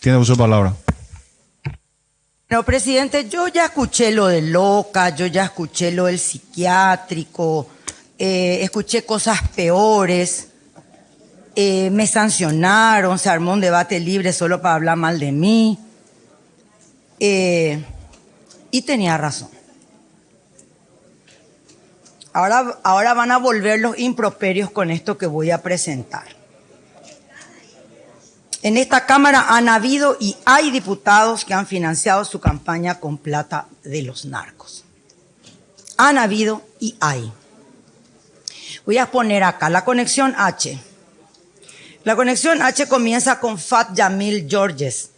Tiene de palabra. No, presidente, yo ya escuché lo de loca, yo ya escuché lo del psiquiátrico, eh, escuché cosas peores, eh, me sancionaron, se armó un debate libre solo para hablar mal de mí. Eh, y tenía razón. Ahora, ahora van a volver los improperios con esto que voy a presentar. En esta Cámara han habido y hay diputados que han financiado su campaña con plata de los narcos. Han habido y hay. Voy a poner acá la conexión H. La conexión H comienza con Fat Yamil Georges,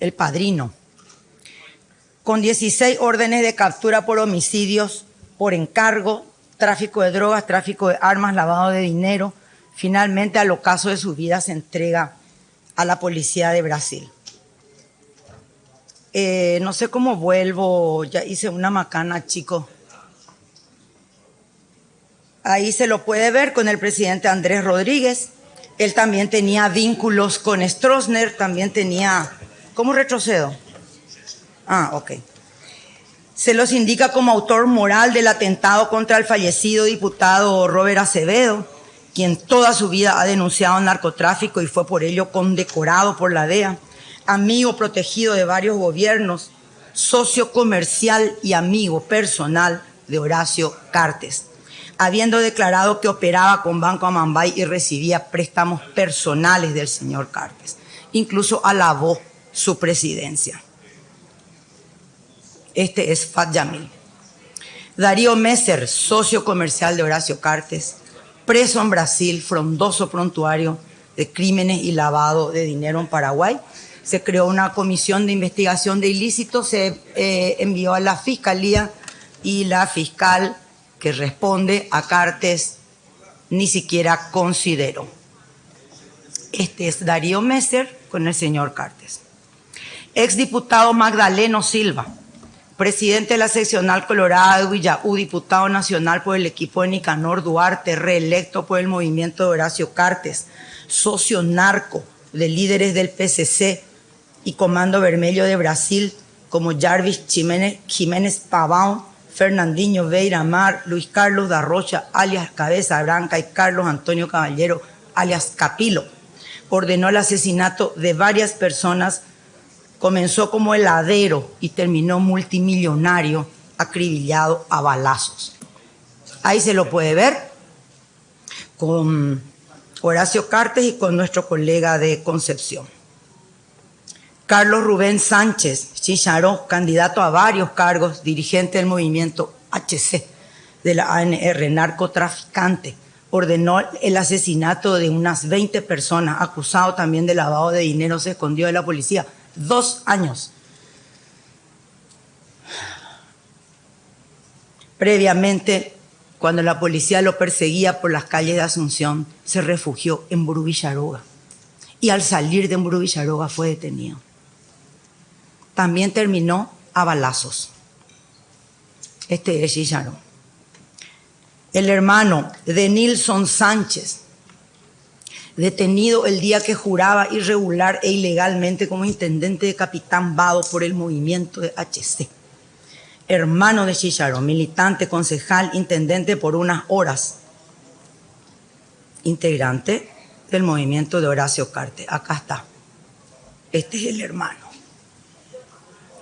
el padrino, con 16 órdenes de captura por homicidios, por encargo, tráfico de drogas, tráfico de armas, lavado de dinero. Finalmente, al ocaso de su vida, se entrega a la policía de Brasil. Eh, no sé cómo vuelvo, ya hice una macana, chico. Ahí se lo puede ver con el presidente Andrés Rodríguez. Él también tenía vínculos con Stroessner, también tenía... ¿Cómo retrocedo? Ah, ok se los indica como autor moral del atentado contra el fallecido diputado Robert Acevedo, quien toda su vida ha denunciado narcotráfico y fue por ello condecorado por la DEA, amigo protegido de varios gobiernos, socio comercial y amigo personal de Horacio Cartes, habiendo declarado que operaba con Banco Amambay y recibía préstamos personales del señor Cartes. Incluso alabó su presidencia. Este es Fat Yamil. Darío Messer, socio comercial de Horacio Cartes, preso en Brasil, frondoso prontuario de crímenes y lavado de dinero en Paraguay. Se creó una comisión de investigación de ilícitos, se eh, envió a la fiscalía y la fiscal que responde a Cartes ni siquiera consideró. Este es Darío Messer con el señor Cartes. Exdiputado Magdaleno Silva, presidente de la seccional Colorada de Villaú, diputado nacional por el equipo de Nicanor Duarte, reelecto por el movimiento de Horacio Cartes, socio narco de líderes del PCC y Comando Vermelho de Brasil, como Jarvis Jiménez, Jiménez Pavão, Fernandinho Veira Mar, Luis Carlos da Rocha, alias Cabeza Branca, y Carlos Antonio Caballero, alias Capilo, ordenó el asesinato de varias personas Comenzó como heladero y terminó multimillonario, acribillado a balazos. Ahí se lo puede ver con Horacio Cartes y con nuestro colega de Concepción. Carlos Rubén Sánchez Chicharó, candidato a varios cargos, dirigente del movimiento HC de la ANR, narcotraficante, ordenó el asesinato de unas 20 personas, acusado también de lavado de dinero, se escondió de la policía dos años. Previamente, cuando la policía lo perseguía por las calles de Asunción, se refugió en Burubillaroga. Y al salir de Burubillaroga fue detenido. También terminó a balazos. Este es Chicharro. El hermano de Nilson Sánchez, detenido el día que juraba irregular e ilegalmente como intendente de Capitán Vado por el movimiento de HC. Hermano de Chicharo, militante, concejal, intendente por unas horas. Integrante del movimiento de Horacio Carte. Acá está. Este es el hermano.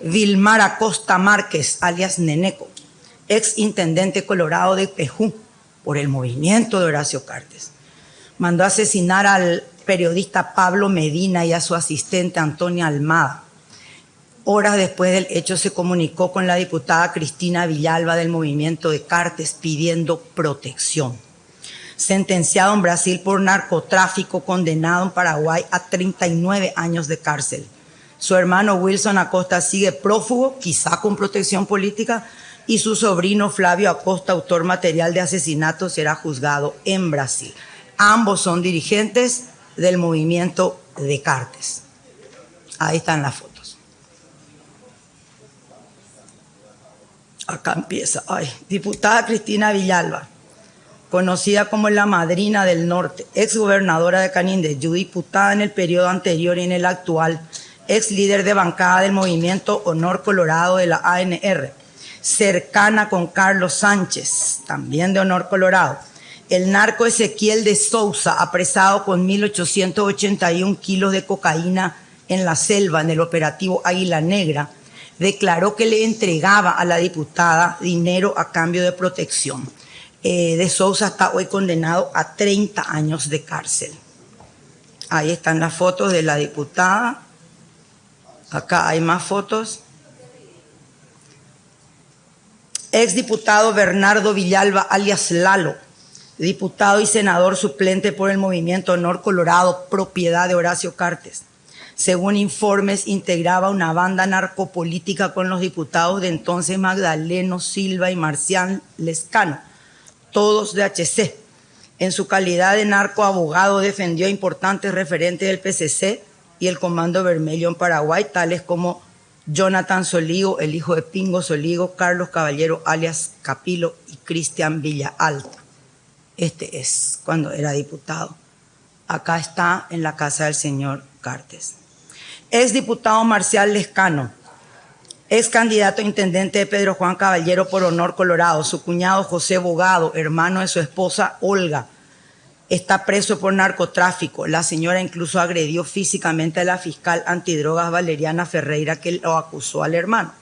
Vilmar Acosta Márquez, alias Neneco, ex intendente colorado de Pejú por el movimiento de Horacio Cartes mandó asesinar al periodista Pablo Medina y a su asistente Antonia Almada. Horas después del hecho se comunicó con la diputada Cristina Villalba del movimiento de Cartes pidiendo protección. Sentenciado en Brasil por narcotráfico, condenado en Paraguay a 39 años de cárcel. Su hermano Wilson Acosta sigue prófugo, quizá con protección política, y su sobrino Flavio Acosta, autor material de asesinato, será juzgado en Brasil. Ambos son dirigentes del movimiento de Cartes. Ahí están las fotos. Acá empieza. Ay, diputada Cristina Villalba, conocida como la madrina del norte, ex gobernadora de Canindeyú, diputada en el periodo anterior y en el actual, ex líder de bancada del movimiento Honor Colorado de la ANR, cercana con Carlos Sánchez, también de Honor Colorado. El narco Ezequiel de Sousa, apresado con 1.881 kilos de cocaína en la selva en el operativo Águila Negra, declaró que le entregaba a la diputada dinero a cambio de protección. Eh, de Sousa está hoy condenado a 30 años de cárcel. Ahí están las fotos de la diputada. Acá hay más fotos. Exdiputado Bernardo Villalba, alias Lalo, diputado y senador suplente por el Movimiento Honor Colorado, propiedad de Horacio Cartes según informes, integraba una banda narcopolítica con los diputados de entonces Magdaleno Silva y Marcián Lescano, todos de HC. En su calidad de narcoabogado defendió a importantes referentes del PCC y el Comando Vermelho en Paraguay, tales como Jonathan Soligo, el hijo de Pingo Soligo, Carlos Caballero alias Capilo y Cristian Villa Alta. Este es cuando era diputado. Acá está en la casa del señor Cartes ex diputado Marcial Lescano, ex candidato a intendente de Pedro Juan Caballero por Honor Colorado, su cuñado José Bogado, hermano de su esposa Olga, está preso por narcotráfico. La señora incluso agredió físicamente a la fiscal antidrogas Valeriana Ferreira que lo acusó al hermano.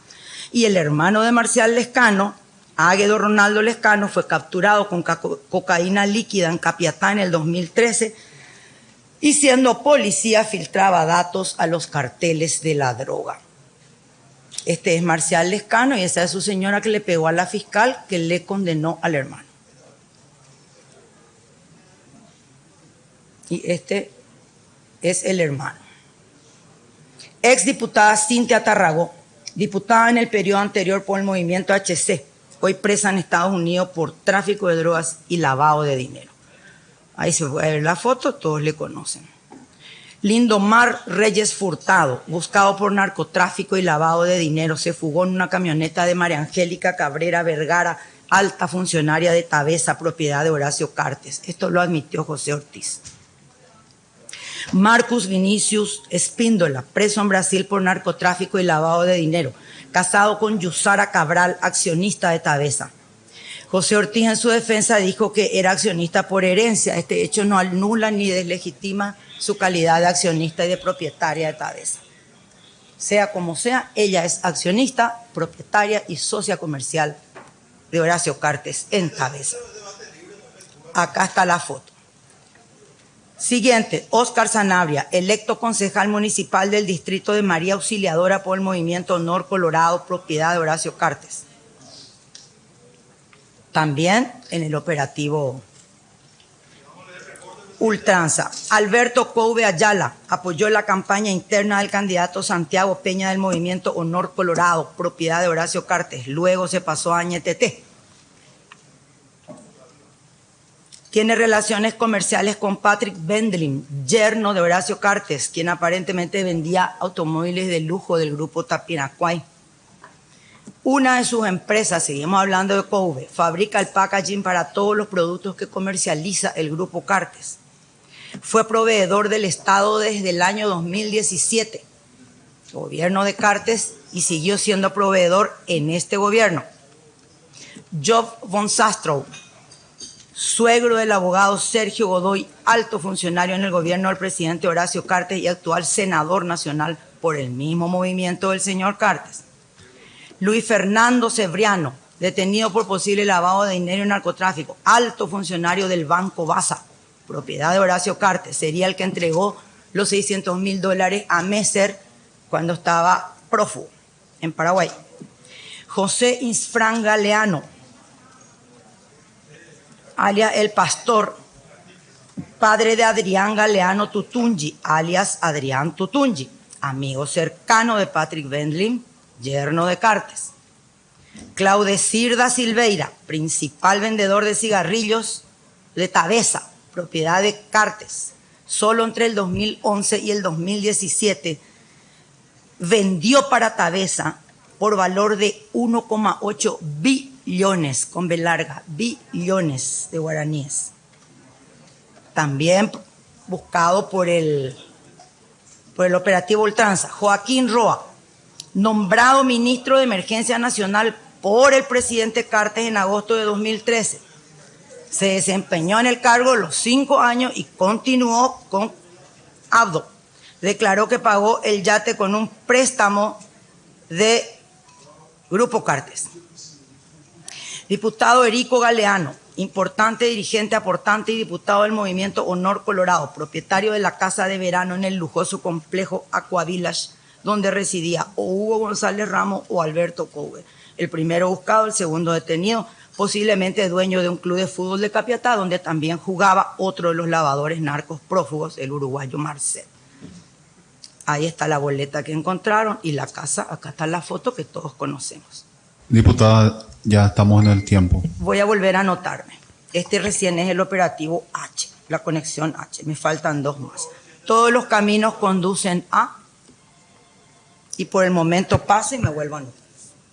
Y el hermano de Marcial Lescano, Águedo Ronaldo Lescano, fue capturado con cocaína líquida en Capiatá en el 2013 y siendo policía filtraba datos a los carteles de la droga. Este es Marcial Lescano y esa es su señora que le pegó a la fiscal que le condenó al hermano. Y este es el hermano. Ex diputada Cintia Tarragó, diputada en el periodo anterior por el movimiento HC, hoy presa en Estados Unidos por tráfico de drogas y lavado de dinero. Ahí se puede ver la foto, todos le conocen. Lindomar Reyes Furtado, buscado por narcotráfico y lavado de dinero, se fugó en una camioneta de María Angélica Cabrera Vergara, alta funcionaria de Tabesa, propiedad de Horacio Cartes. Esto lo admitió José Ortiz. Marcus Vinicius Espíndola, preso en Brasil por narcotráfico y lavado de dinero, casado con Yusara Cabral, accionista de Tabesa. José Ortiz en su defensa dijo que era accionista por herencia. Este hecho no anula ni deslegitima su calidad de accionista y de propietaria de Tabesa. Sea como sea, ella es accionista, propietaria y socia comercial de Horacio Cartes en Tabesa. Acá está la foto. Siguiente, Óscar Sanabria, electo concejal municipal del distrito de María Auxiliadora por el Movimiento Honor Colorado, propiedad de Horacio Cartes también en el operativo Ultranza. Alberto Couve Ayala apoyó la campaña interna del candidato Santiago Peña del movimiento Honor Colorado, propiedad de Horacio Cartes. Luego se pasó a Añetete. Tiene relaciones comerciales con Patrick Bendlin, yerno de Horacio Cartes, quien aparentemente vendía automóviles de lujo del grupo Tapinacuay. Una de sus empresas, seguimos hablando de Kobe, fabrica el packaging para todos los productos que comercializa el grupo Cartes. Fue proveedor del Estado desde el año 2017, gobierno de Cartes, y siguió siendo proveedor en este gobierno. Job von Sastrow, suegro del abogado Sergio Godoy, alto funcionario en el gobierno del presidente Horacio Cartes y actual senador nacional por el mismo movimiento del señor Cartes. Luis Fernando Cebriano, detenido por posible lavado de dinero y narcotráfico, alto funcionario del Banco Baza, propiedad de Horacio Cartes, sería el que entregó los 600 mil dólares a Messer cuando estaba prófugo en Paraguay. José Isfran Galeano, alias El Pastor, padre de Adrián Galeano Tutungi, alias Adrián Tutungi, amigo cercano de Patrick Bendlin, yerno de Cartes. Claudecirda Silveira, principal vendedor de cigarrillos de Tabesa, propiedad de Cartes. Solo entre el 2011 y el 2017 vendió para Tabesa por valor de 1,8 billones, con B billones de guaraníes. También buscado por el por el operativo Ultranza, Joaquín Roa, nombrado ministro de Emergencia Nacional por el presidente Cartes en agosto de 2013. Se desempeñó en el cargo los cinco años y continuó con Abdo. Declaró que pagó el yate con un préstamo de Grupo Cartes. Diputado Erico Galeano, importante dirigente, aportante y diputado del movimiento Honor Colorado, propietario de la casa de verano en el lujoso complejo Aquavilas, donde residía o Hugo González Ramos o Alberto Cowe. El primero buscado, el segundo detenido, posiblemente dueño de un club de fútbol de Capiatá, donde también jugaba otro de los lavadores narcos prófugos, el uruguayo Marcel. Ahí está la boleta que encontraron y la casa, acá está la foto que todos conocemos. Diputada, ya estamos en el tiempo. Voy a volver a anotarme. Este recién es el operativo H, la conexión H. Me faltan dos más. Todos los caminos conducen a... Y por el momento paso y me vuelvo a anotar.